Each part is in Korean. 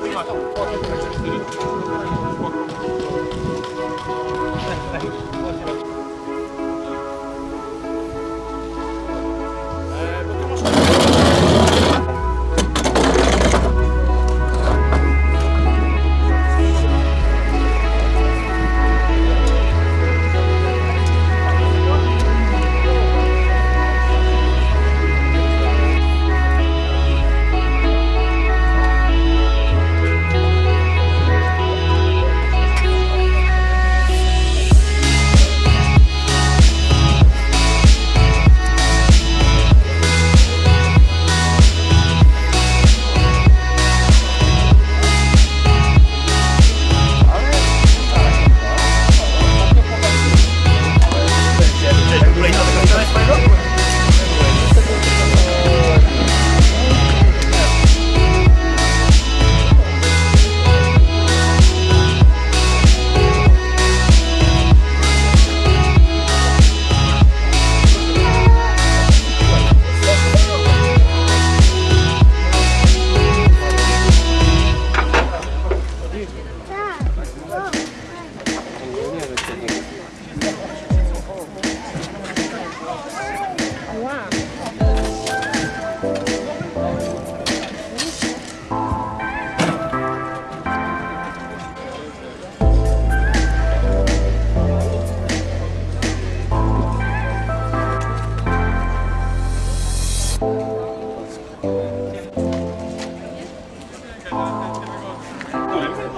것 같아요.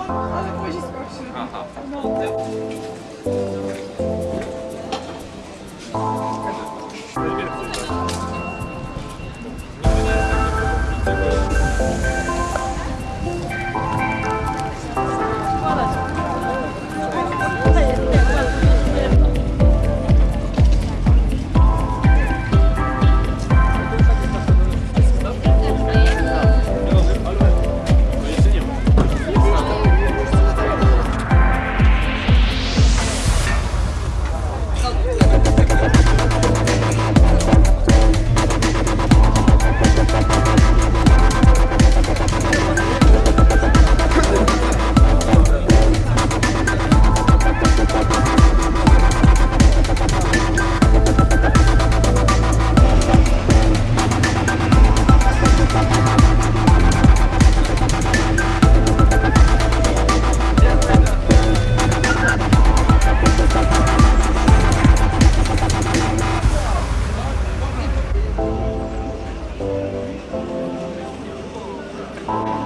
Ale później skończy. Oh.